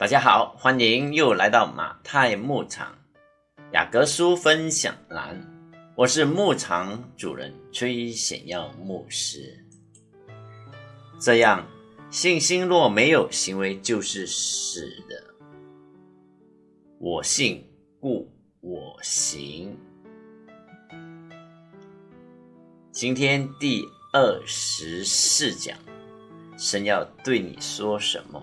大家好，欢迎又来到马太牧场雅各书分享栏，我是牧场主人崔显耀牧师。这样，信心若没有行为，就是死的。我信，故我行。今天第二十四讲，神要对你说什么？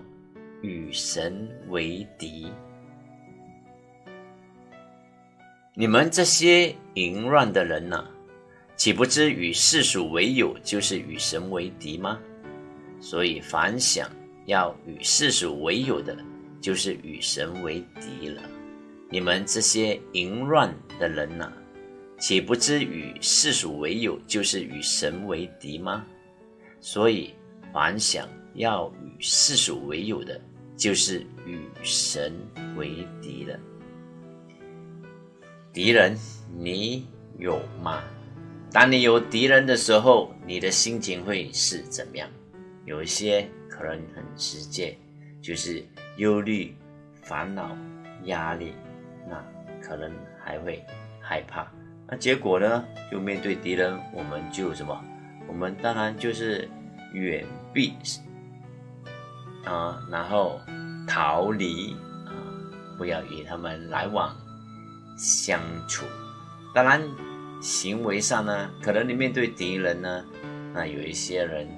与神为敌，你们这些淫乱的人呐，岂不知与世俗为友就是与神为敌吗？所以凡想要与世俗为友的，就是与神为敌了。你们这些淫乱的人呐，岂不知与世俗为友就是与神为敌吗？所以凡想要与世俗为友的，就是与神为敌了。敌人，你有吗？当你有敌人的时候，你的心情会是怎么样？有一些可能很直接，就是忧虑、烦恼、压力，那可能还会害怕。那结果呢？就面对敌人，我们就什么？我们当然就是远避。啊，然后逃离啊，不要与他们来往相处。当然，行为上呢，可能你面对敌人呢，那有一些人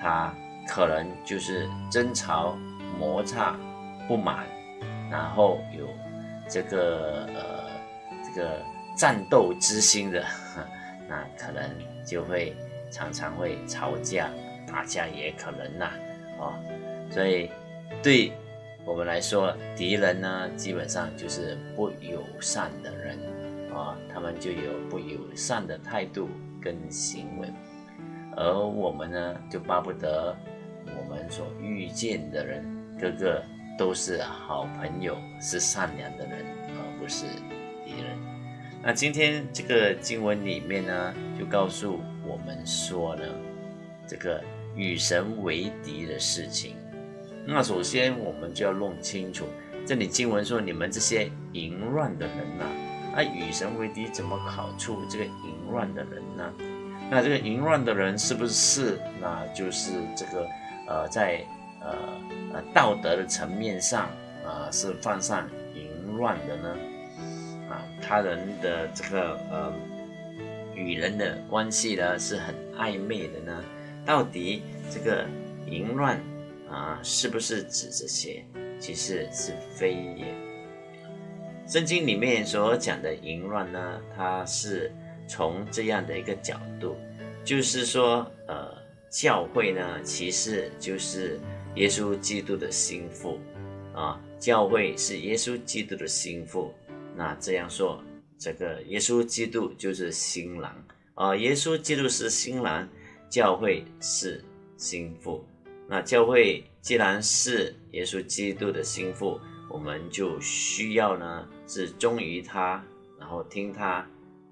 他可能就是争吵、摩擦、不满，然后有这个呃这个战斗之心的，那可能就会常常会吵架、打架也可能呐，啊。所以，对我们来说，敌人呢，基本上就是不友善的人啊，他们就有不友善的态度跟行为，而我们呢，就巴不得我们所遇见的人，个个都是好朋友，是善良的人，而不是敌人。那今天这个经文里面呢，就告诉我们说呢，这个与神为敌的事情。那首先我们就要弄清楚，这里经文说你们这些淫乱的人呐，啊，与神为敌怎么考出这个淫乱的人呢？那这个淫乱的人是不是那就是这个呃在呃呃道德的层面上啊是犯上淫乱的呢？啊，他人的这个呃与人的关系呢是很暧昧的呢？到底这个淫乱？啊，是不是指这些？其实是非也。圣经里面所讲的淫乱呢，它是从这样的一个角度，就是说，呃，教会呢，其实就是耶稣基督的心腹啊。教会是耶稣基督的心腹，那这样说，这个耶稣基督就是新郎啊。耶稣基督是新郎，教会是心腹。那教会既然是耶稣基督的心腹，我们就需要呢是忠于他，然后听他，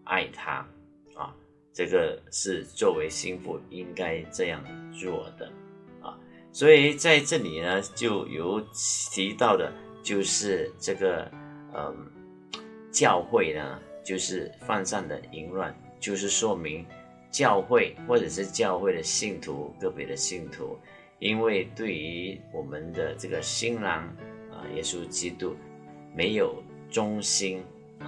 爱他，啊，这个是作为心腹应该这样做的，啊，所以在这里呢就有提到的，就是这个，嗯，教会呢就是犯上的淫乱，就是说明教会或者是教会的信徒个别的信徒。因为对于我们的这个新郎啊，耶稣基督没有忠心啊，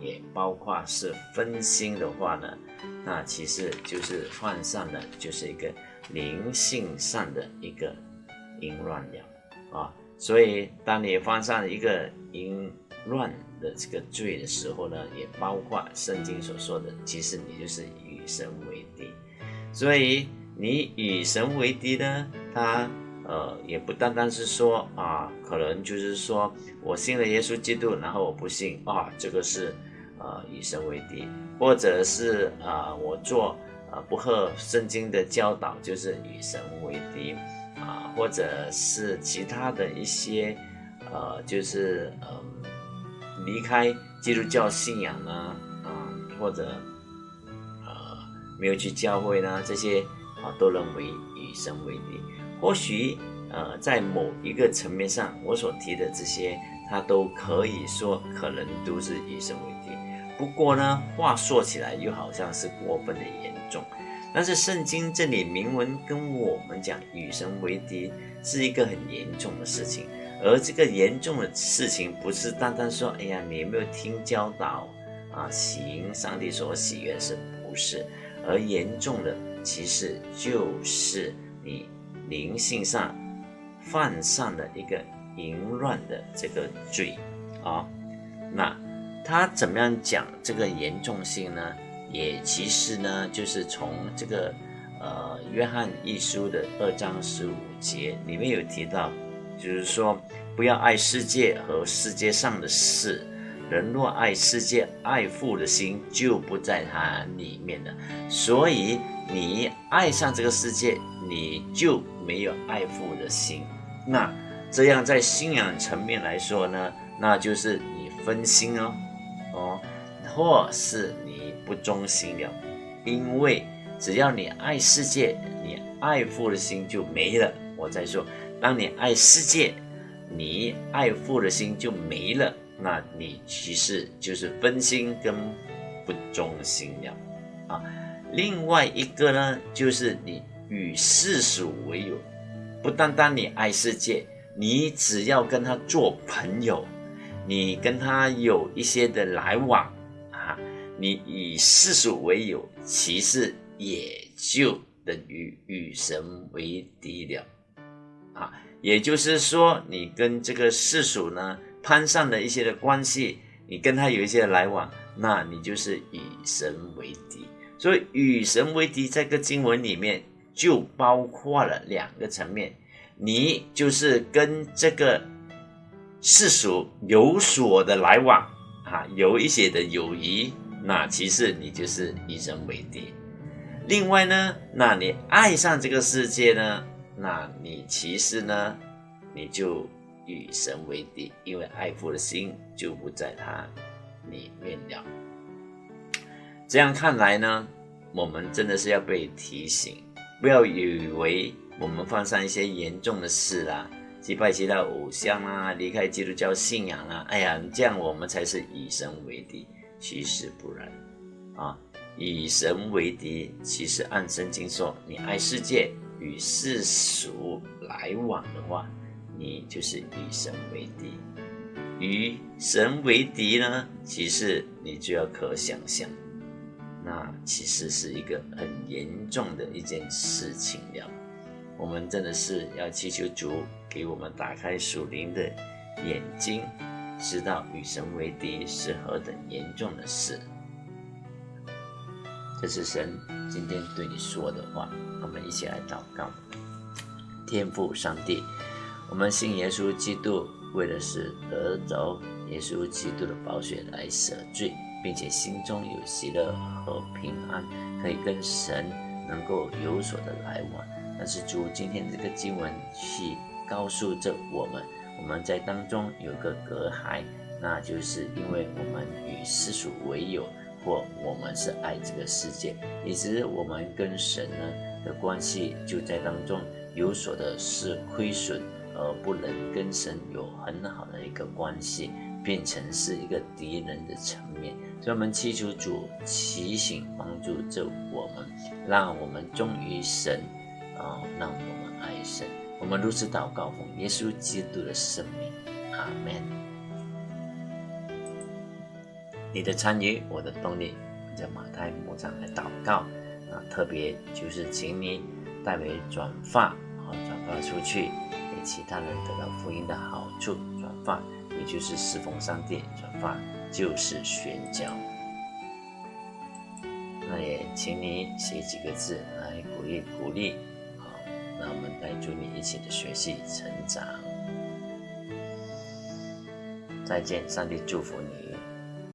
也包括是分心的话呢，那其实就是犯上的就是一个灵性上的一个淫乱了啊。所以当你犯上一个淫乱的这个罪的时候呢，也包括圣经所说的，其实你就是与神为敌。所以。你与神为敌呢？他呃也不单单是说啊，可能就是说我信了耶稣基督，然后我不信啊，这个是呃与神为敌，或者是啊我做啊不合圣经的教导，就是与神为敌啊，或者是其他的一些呃就是嗯离开基督教信仰呢啊，或者呃没有去教会呢这些啊。都认为与神为敌，或许呃，在某一个层面上，我所提的这些，它都可以说可能都是以神为敌。不过呢，话说起来又好像是过分的严重。但是圣经这里明文跟我们讲，与神为敌是一个很严重的事情。而这个严重的事情，不是单单说，哎呀，你有没有听教导啊？行上帝所喜悦是，不是。而严重的，其实就是你灵性上。犯上的一个淫乱的这个罪啊，那他怎么样讲这个严重性呢？也其实呢，就是从这个呃约翰一书的二章十五节里面有提到，就是说不要爱世界和世界上的事，人若爱世界，爱父的心就不在他里面了。所以你爱上这个世界，你就没有爱父的心。那这样在信仰层面来说呢，那就是你分心哦，哦，或是你不忠心了，因为只要你爱世界，你爱父的心就没了。我再说，当你爱世界，你爱父的心就没了，那你其实就是分心跟不忠心了啊。另外一个呢，就是你与世俗为友。不单单你爱世界，你只要跟他做朋友，你跟他有一些的来往啊，你以世俗为友，其实也就等于与神为敌了啊。也就是说，你跟这个世俗呢攀上的一些的关系，你跟他有一些来往，那你就是与神为敌。所以与神为敌，在个经文里面。就包括了两个层面，你就是跟这个世俗有所的来往啊，有一些的友谊，那其实你就是以神为敌。另外呢，那你爱上这个世界呢，那你其实呢，你就与神为敌，因为爱父的心就不在他里面了。这样看来呢，我们真的是要被提醒。不要以为我们犯上一些严重的事啦，击败其他偶像啊，离开基督教信仰啦，哎呀，这样我们才是以神为敌。其实不然，啊，以神为敌，其实按圣经说，你爱世界与世俗来往的话，你就是以神为敌。与神为敌呢，其实你就要可想象。那其实是一个很严重的一件事情了。我们真的是要祈求主给我们打开属灵的眼睛，知道与神为敌是何等严重的事。这是神今天对你说的话。我们一起来祷告：天父上帝，我们信耶稣基督，为的是得着耶稣基督的宝血来赦罪。并且心中有喜乐和平安，可以跟神能够有所的来往。但是主今天这个经文去告诉着我们，我们在当中有个隔阂，那就是因为我们与世俗为友，或我们是爱这个世界，以致我们跟神呢的关系就在当中有所的是亏损，而不能跟神有很好的一个关系。变成是一个敌人的层面，所以我们祈求主提醒帮助着我们，让我们忠于神，啊，让我们爱神。我们如此祷告，奉耶稣基督的圣名，阿门。你的参与，我的动力。在马太牧场来祷告啊，特别就是请你代为转发，啊，转发出去，给其他人得到福音的好处，转发。也就是侍奉上帝，转发就是宣教。那也请你写几个字来鼓励鼓励，好，那我们来祝你一起的学习成长。再见，上帝祝福你。